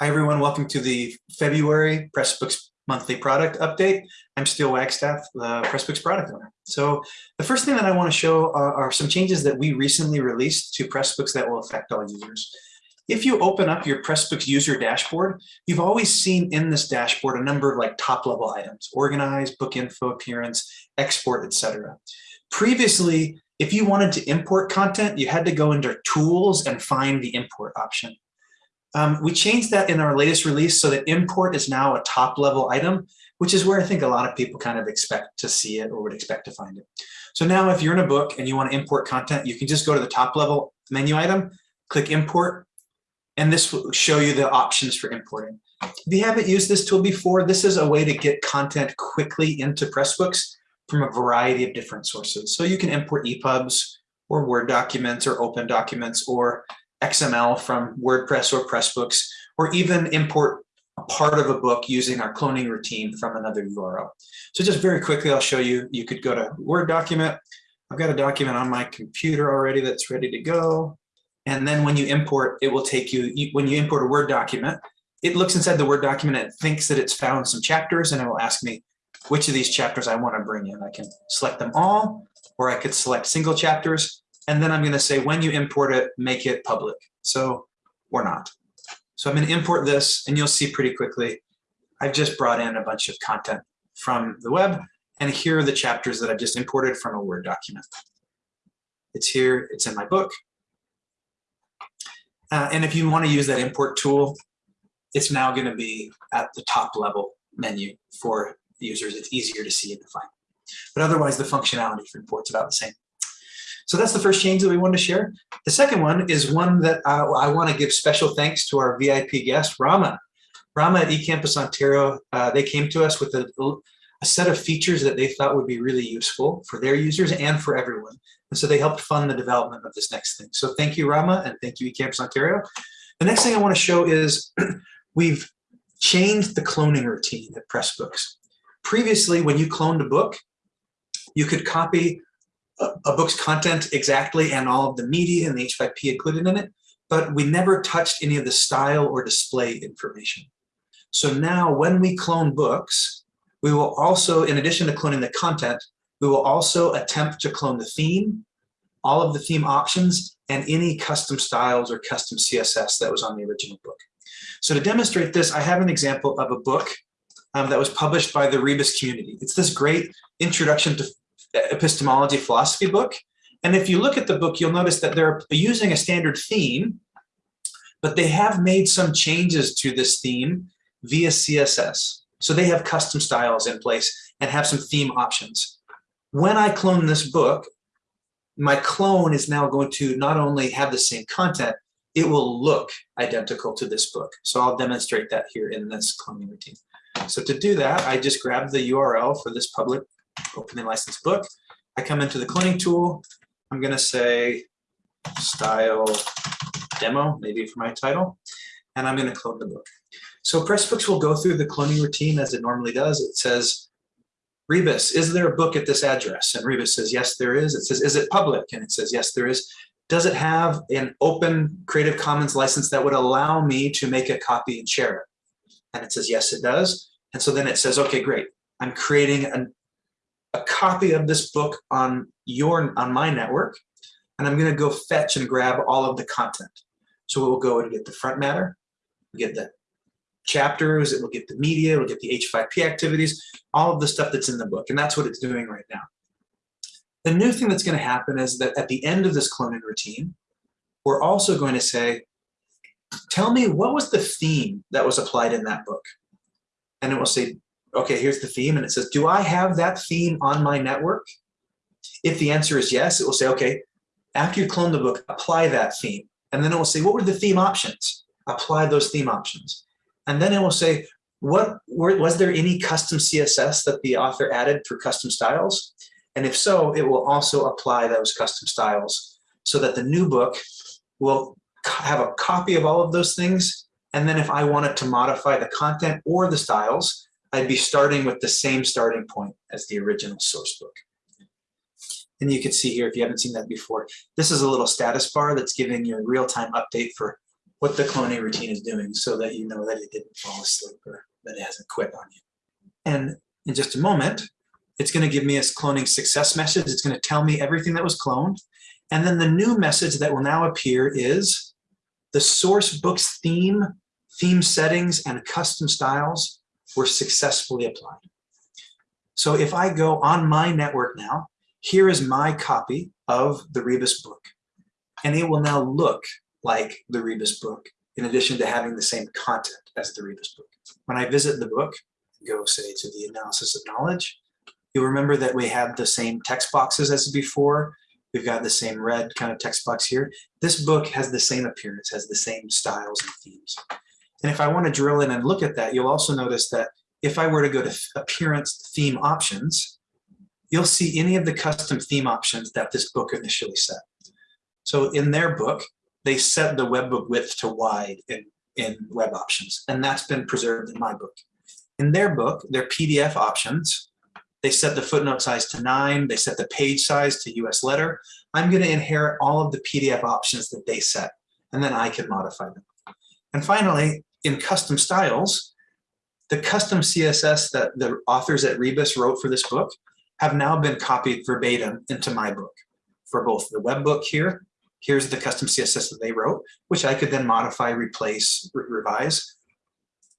Hi, everyone. Welcome to the February Pressbooks monthly product update. I'm Steel Wagstaff, the Pressbooks product owner. So the first thing that I want to show are, are some changes that we recently released to Pressbooks that will affect all users. If you open up your Pressbooks user dashboard, you've always seen in this dashboard a number of like top level items, organize, book info, appearance, export, etc. Previously, if you wanted to import content, you had to go into tools and find the import option. Um, we changed that in our latest release so that import is now a top level item, which is where I think a lot of people kind of expect to see it or would expect to find it. So now if you're in a book and you want to import content, you can just go to the top level menu item, click import, and this will show you the options for importing. If you haven't used this tool before, this is a way to get content quickly into Pressbooks from a variety of different sources. So you can import EPUBs or Word documents or open documents or XML from WordPress or Pressbooks, or even import a part of a book using our cloning routine from another URL. So just very quickly, I'll show you, you could go to Word document. I've got a document on my computer already that's ready to go. And then when you import, it will take you, when you import a Word document, it looks inside the Word document and it thinks that it's found some chapters and it will ask me which of these chapters I want to bring in. I can select them all, or I could select single chapters. And then I'm going to say, when you import it, make it public. So or not. So I'm going to import this and you'll see pretty quickly, I've just brought in a bunch of content from the web. And here are the chapters that I've just imported from a Word document. It's here, it's in my book. Uh, and if you want to use that import tool, it's now going to be at the top level menu for users. It's easier to see and define. But otherwise, the functionality for import's about the same. So that's the first change that we wanted to share. The second one is one that uh, I want to give special thanks to our VIP guest, Rama. Rama at eCampus Ontario, uh, they came to us with a, a set of features that they thought would be really useful for their users and for everyone. And so they helped fund the development of this next thing. So thank you, Rama, and thank you, eCampus Ontario. The next thing I want to show is we've changed the cloning routine at Pressbooks. Previously, when you cloned a book, you could copy a, book's content exactly and all of the media and the H5P included in it, but we never touched any of the style or display information. So now when we clone books, we will also, in addition to cloning the content, we will also attempt to clone the theme, all of the theme options, and any custom styles or custom CSS that was on the original book. So to demonstrate this, I have an example of a book um, that was published by the Rebus community. It's this great introduction to epistemology philosophy book. And if you look at the book, you'll notice that they're using a standard theme, but they have made some changes to this theme via CSS. So they have custom styles in place and have some theme options. When I clone this book, my clone is now going to not only have the same content, it will look identical to this book. So I'll demonstrate that here in this cloning routine. So to do that, I just grab the URL for this public opening license book. I come into the cloning tool. I'm going to say style demo, maybe for my title, and I'm going to clone the book. So Pressbooks will go through the cloning routine as it normally does. It says, Rebus, is there a book at this address? And Rebus says, yes, there is. It says, is it public? And it says, yes, there is. Does it have an open Creative Commons license that would allow me to make a copy and share it? And it says, yes, it does. And so then it says, okay, great. I'm creating an, a copy of this book on your on my network, and I'm going to go fetch and grab all of the content. So we'll go and get the front matter, we get the chapters, it will get the media, it will get the H5P activities, all of the stuff that's in the book, and that's what it's doing right now. The new thing that's going to happen is that at the end of this cloning routine, we're also going to say, tell me what was the theme that was applied in that book? And it will say, okay, here's the theme. And it says, do I have that theme on my network? If the answer is yes, it will say, okay, after you clone the book, apply that theme. And then it will say, what were the theme options? Apply those theme options. And then it will say, what were, was there any custom CSS that the author added for custom styles? And if so, it will also apply those custom styles so that the new book will have a copy of all of those things. And then if I wanted to modify the content or the styles, I'd be starting with the same starting point as the original source book. And you can see here, if you haven't seen that before, this is a little status bar that's giving you a real-time update for what the cloning routine is doing so that you know that it didn't fall asleep or that it hasn't quit on you. And in just a moment, it's going to give me a cloning success message. It's going to tell me everything that was cloned. And then the new message that will now appear is the source book's theme, theme settings, and custom styles were successfully applied. So if I go on my network now, here is my copy of the Rebus book. And it will now look like the Rebus book, in addition to having the same content as the Rebus book. When I visit the book, go say to the analysis of knowledge, you'll remember that we have the same text boxes as before. We've got the same red kind of text box here. This book has the same appearance, has the same styles and themes. And if I want to drill in and look at that, you'll also notice that if I were to go to appearance theme options, you'll see any of the custom theme options that this book initially set. So in their book, they set the webbook width to wide in, in web options, and that's been preserved in my book. In their book, their PDF options, they set the footnote size to nine, they set the page size to US letter. I'm gonna inherit all of the PDF options that they set, and then I can modify them. And finally, in custom styles, the custom CSS that the authors at Rebus wrote for this book have now been copied verbatim into my book for both the web book here. Here's the custom CSS that they wrote, which I could then modify, replace, re revise.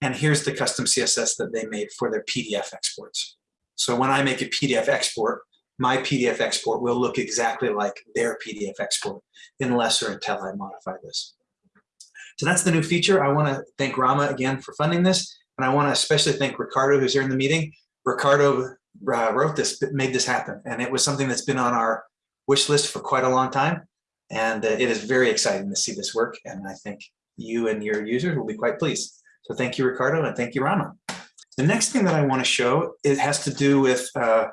And here's the custom CSS that they made for their PDF exports. So when I make a PDF export, my PDF export will look exactly like their PDF export unless or until I modify this. So that's the new feature. I want to thank Rama again for funding this. And I want to especially thank Ricardo, who's here in the meeting. Ricardo uh, wrote this, made this happen. And it was something that's been on our wish list for quite a long time. And uh, it is very exciting to see this work. And I think you and your users will be quite pleased. So thank you, Ricardo, and thank you, Rama. The next thing that I want to show, it has to do with uh,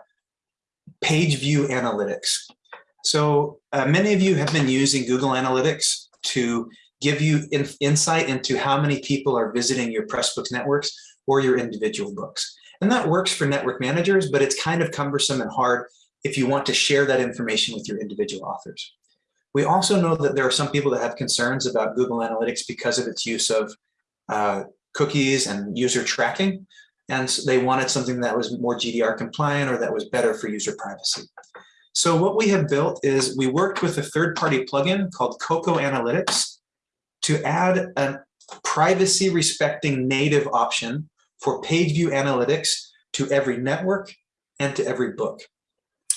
page view analytics. So uh, many of you have been using Google Analytics to give you in, insight into how many people are visiting your Pressbooks networks or your individual books. And that works for network managers, but it's kind of cumbersome and hard if you want to share that information with your individual authors. We also know that there are some people that have concerns about Google Analytics because of its use of uh, cookies and user tracking. And so they wanted something that was more GDPR compliant or that was better for user privacy. So what we have built is we worked with a third-party plugin called Koko Analytics to add a privacy respecting native option for page view analytics to every network and to every book.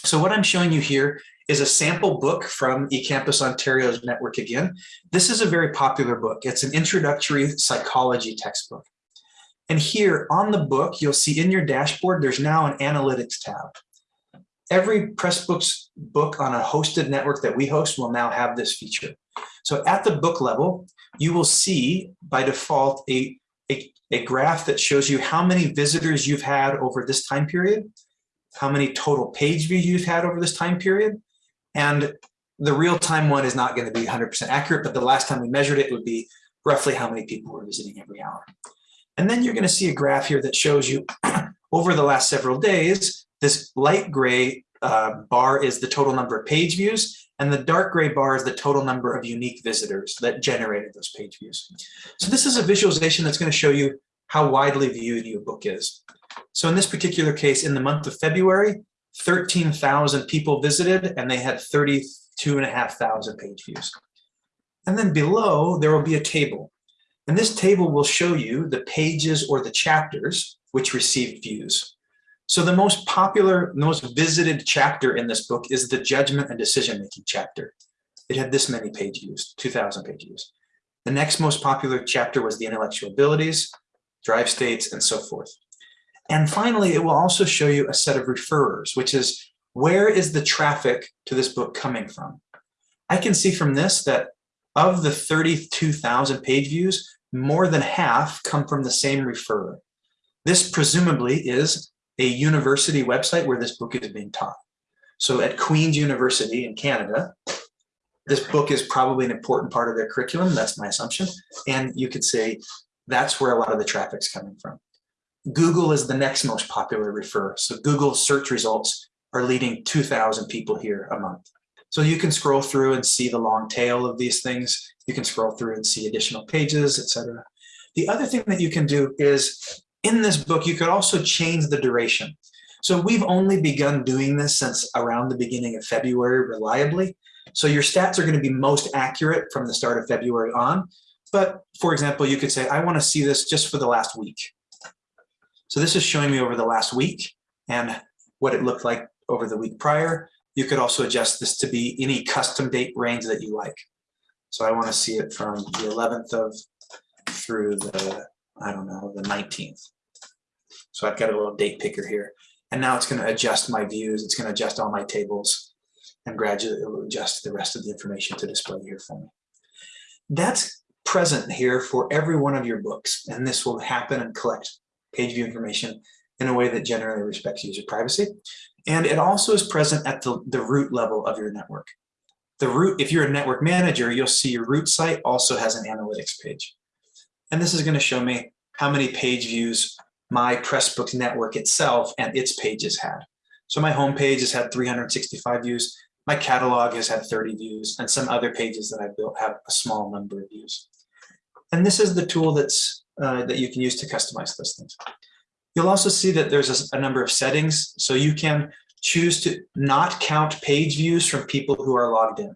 So what I'm showing you here is a sample book from eCampus Ontario's network again. This is a very popular book. It's an introductory psychology textbook. And here on the book, you'll see in your dashboard, there's now an analytics tab. Every Pressbooks book on a hosted network that we host will now have this feature. So at the book level, you will see by default a, a, a graph that shows you how many visitors you've had over this time period, how many total page views you've had over this time period. And the real-time one is not going to be 100% accurate, but the last time we measured it would be roughly how many people were visiting every hour. And then you're going to see a graph here that shows you over the last several days, this light gray uh, bar is the total number of page views, and the dark gray bar is the total number of unique visitors that generated those page views. So this is a visualization that's going to show you how widely viewed your book is. So in this particular case, in the month of February, 13,000 people visited and they had 32,500 page views. And then below, there will be a table. And this table will show you the pages or the chapters which received views. So the most popular, most visited chapter in this book is the judgment and decision-making chapter. It had this many page views, 2,000 page views. The next most popular chapter was the intellectual abilities, drive states, and so forth. And finally, it will also show you a set of referrers, which is where is the traffic to this book coming from? I can see from this that of the 32,000 page views, more than half come from the same referrer. This presumably is a university website where this book is being taught. So at Queen's University in Canada, this book is probably an important part of their curriculum. That's my assumption. And you could say that's where a lot of the traffic's coming from. Google is the next most popular refer. So Google search results are leading 2,000 people here a month. So you can scroll through and see the long tail of these things. You can scroll through and see additional pages, etc. The other thing that you can do is in this book, you could also change the duration. So we've only begun doing this since around the beginning of February reliably. So your stats are going to be most accurate from the start of February on. But for example, you could say, I want to see this just for the last week. So this is showing me over the last week and what it looked like over the week prior. You could also adjust this to be any custom date range that you like. So I want to see it from the 11th of through the, I don't know, the 19th. So I've got a little date picker here. And now it's going to adjust my views. It's going to adjust all my tables and gradually adjust the rest of the information to display here for me. That's present here for every one of your books. And this will happen and collect page view information in a way that generally respects user privacy. And it also is present at the, the root level of your network. The root, if you're a network manager, you'll see your root site also has an analytics page. And this is going to show me how many page views my Pressbooks network itself and its pages had. So my home page has had 365 views. My catalog has had 30 views and some other pages that I built have a small number of views. And this is the tool that's uh, that you can use to customize those things. You'll also see that there's a, a number of settings. So you can choose to not count page views from people who are logged in.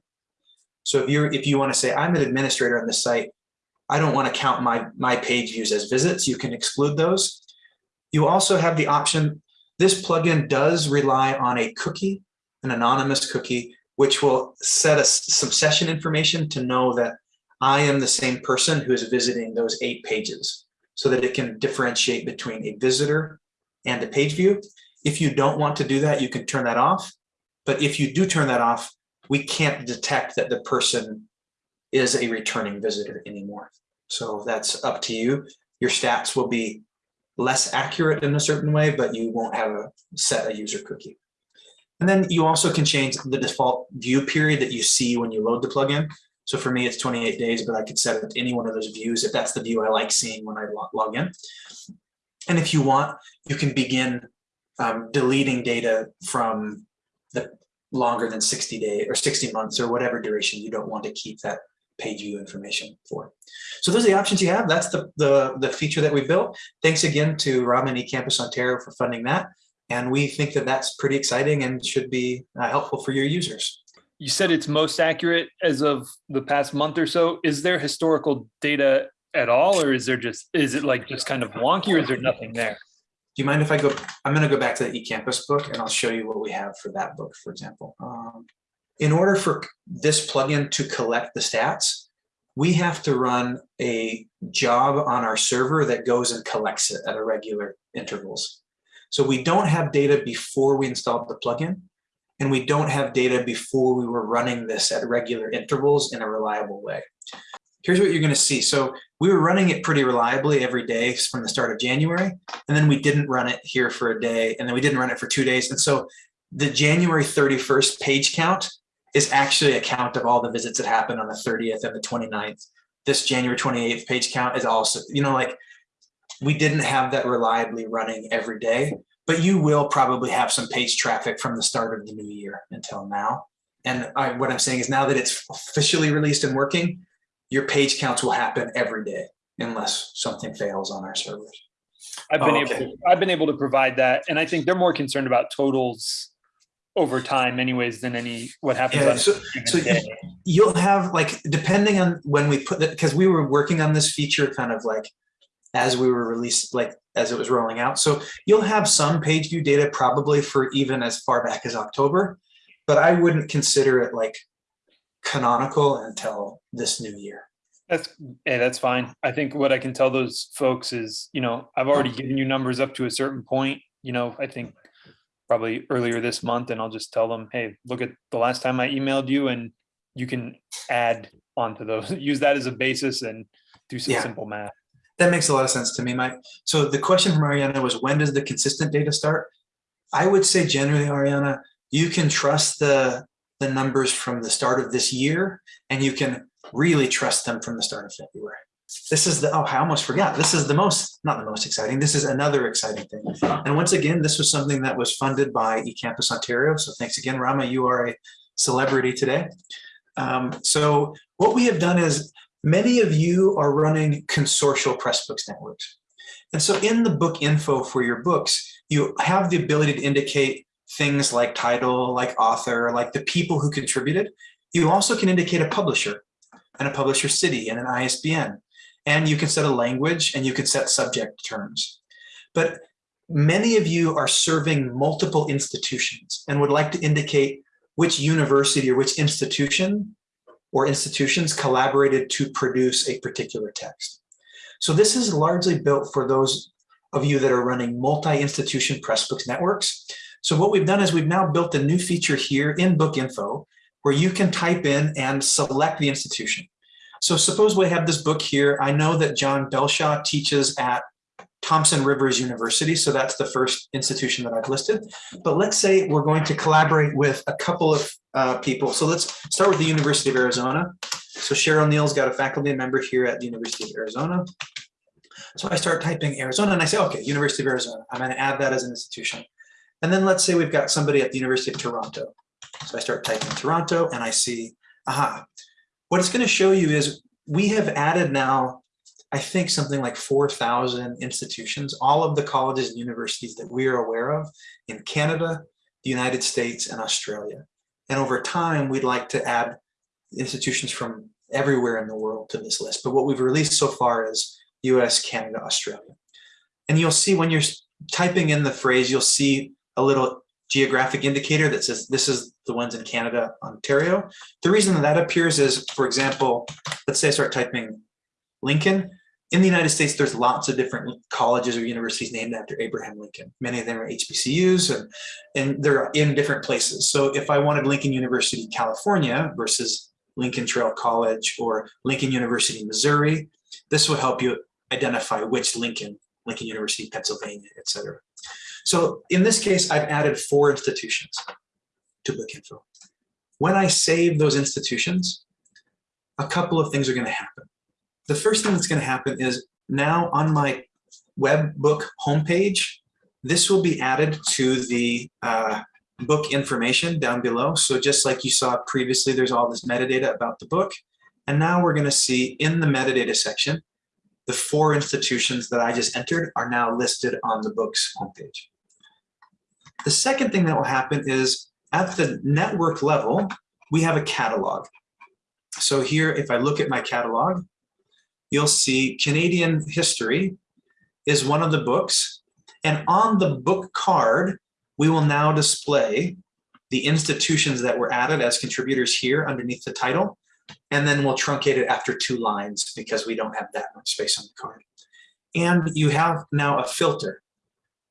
So if you're if you want to say I'm an administrator on the site, I don't want to count my my page views as visits, you can exclude those. You also have the option, this plugin does rely on a cookie, an anonymous cookie, which will set us some session information to know that I am the same person who is visiting those eight pages so that it can differentiate between a visitor and a page view. If you don't want to do that, you can turn that off. But if you do turn that off, we can't detect that the person is a returning visitor anymore. So that's up to you. Your stats will be less accurate in a certain way, but you won't have a set a user cookie. And then you also can change the default view period that you see when you load the plugin. So for me, it's 28 days, but I could set it to any one of those views if that's the view I like seeing when I log in. And if you want, you can begin um, deleting data from the longer than 60 days or 60 months or whatever duration you don't want to keep that page view information for. So those are the options you have. That's the, the, the feature that we built. Thanks again to Raman eCampus Ontario for funding that. And we think that that's pretty exciting and should be uh, helpful for your users. You said it's most accurate as of the past month or so. Is there historical data at all, or is there just, is it like just kind of wonky or is there nothing there? Do you mind if I go, I'm gonna go back to the eCampus book and I'll show you what we have for that book, for example. Um, in order for this plugin to collect the stats, we have to run a job on our server that goes and collects it at irregular intervals. So we don't have data before we installed the plugin, and we don't have data before we were running this at regular intervals in a reliable way. Here's what you're gonna see. So we were running it pretty reliably every day from the start of January, and then we didn't run it here for a day, and then we didn't run it for two days. And so the January 31st page count is actually a count of all the visits that happened on the 30th and the 29th. This January 28th page count is also, you know, like we didn't have that reliably running every day, but you will probably have some page traffic from the start of the new year until now. And I, what I'm saying is now that it's officially released and working, your page counts will happen every day unless something fails on our servers. I've been Oh, able to, I've been able to provide that. And I think they're more concerned about totals over time anyways than any what happens Yeah, on so, so you'll have like, depending on when we put that, because we were working on this feature kind of like as we were released, like as it was rolling out. So you'll have some page view data probably for even as far back as October, but I wouldn't consider it like canonical until this new year. That's, hey, that's fine. I think what I can tell those folks is, you know, I've already given you numbers up to a certain point, you know, I think probably earlier this month and I'll just tell them, hey, look at the last time I emailed you and you can add onto those, use that as a basis and do some Yeah. simple math. That makes a lot of sense to me, Mike. So the question from Ariana was, when does the consistent data start? I would say generally, Ariana, you can trust the, the numbers from the start of this year, and you can really trust them from the start of February. This is the, oh, I almost forgot. This is the most, not the most exciting. This is another exciting thing. And once again, this was something that was funded by eCampus Ontario. So thanks again, Rama. You are a celebrity today. Um, so what we have done is many of you are running consortial Pressbooks networks. And so in the book info for your books, you have the ability to indicate things like title, like author, like the people who contributed. You also can indicate a publisher and a publisher city and an ISBN. And you can set a language and you can set subject terms. But many of you are serving multiple institutions and would like to indicate which university or which institution or institutions collaborated to produce a particular text. So this is largely built for those of you that are running multi-institution Pressbooks networks. So what we've done is we've now built a new feature here in Book Info where you can type in and select the institution. So suppose we have this book here. I know that John Belshaw teaches at Thompson Rivers University. So that's the first institution that I've listed. But let's say we're going to collaborate with a couple of uh, people. So let's start with the University of Arizona. So Cheryl Neal's got a faculty member here at the University of Arizona. So I start typing Arizona and I say, okay, University of Arizona. I'm going to add that as an institution. And then let's say we've got somebody at the University of Toronto. So I start typing Toronto and I see, aha. What it's going to show you is we have added now I think something like 4,000 institutions, all of the colleges and universities that we are aware of in Canada, the United States, and Australia. And over time, we'd like to add institutions from everywhere in the world to this list. But what we've released so far is US, Canada, Australia. And you'll see when you're typing in the phrase, you'll see a little geographic indicator that says this is the ones in Canada, Ontario. The reason that, that appears is, for example, let's say I start typing Lincoln, in the United States, there's lots of different colleges or universities named after Abraham Lincoln. Many of them are HBCUs and, and they're in different places. So if I wanted Lincoln University, California versus Lincoln Trail College or Lincoln University, Missouri, this will help you identify which Lincoln, Lincoln University, Pennsylvania, etc. So in this case, I've added four institutions to Book Info. When I save those institutions, a couple of things are going to happen the first thing that's going to happen is now on my web book homepage, this will be added to the uh, book information down below. So just like you saw previously, there's all this metadata about the book. And now we're going to see in the metadata section, the four institutions that I just entered are now listed on the book's homepage. The second thing that will happen is at the network level, we have a catalog. So here, if I look at my catalog, you'll see Canadian history is one of the books. And on the book card, we will now display the institutions that were added as contributors here underneath the title. And then we'll truncate it after two lines because we don't have that much space on the card. And you have now a filter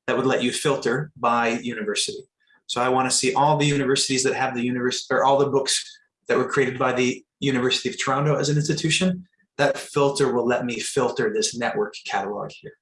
that would let you filter by university. So I want to see all the universities that have the university or all the books that were created by the University of Toronto as an institution that filter will let me filter this network catalog here.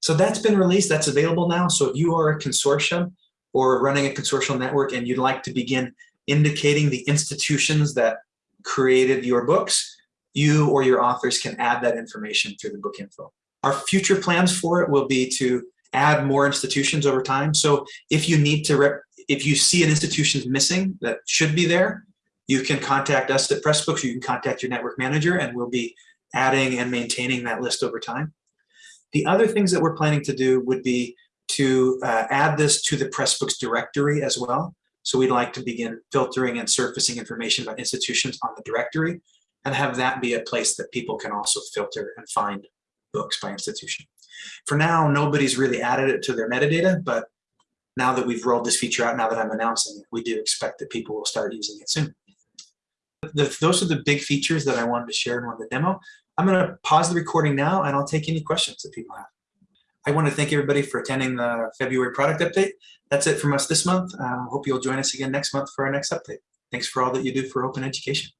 So that's been released, that's available now. So if you are a consortium or running a consortial network and you'd like to begin indicating the institutions that created your books, you or your authors can add that information through the book info. Our future plans for it will be to add more institutions over time. So if you need to, if you see an institution missing that should be there, you can contact us at Pressbooks, you can contact your network manager, and we'll be adding and maintaining that list over time. The other things that we're planning to do would be to uh, add this to the Pressbooks directory as well. So we'd like to begin filtering and surfacing information about institutions on the directory and have that be a place that people can also filter and find books by institution. For now, nobody's really added it to their metadata, but now that we've rolled this feature out, now that I'm announcing it, we do expect that people will start using it soon the, those are the big features that I wanted to share in one of the demo. I'm going to pause the recording now and I'll take any questions that people have. I want to thank everybody for attending the February product update. That's it from us this month. I uh, hope you'll join us again next month for our next update. Thanks for all that you do for open education.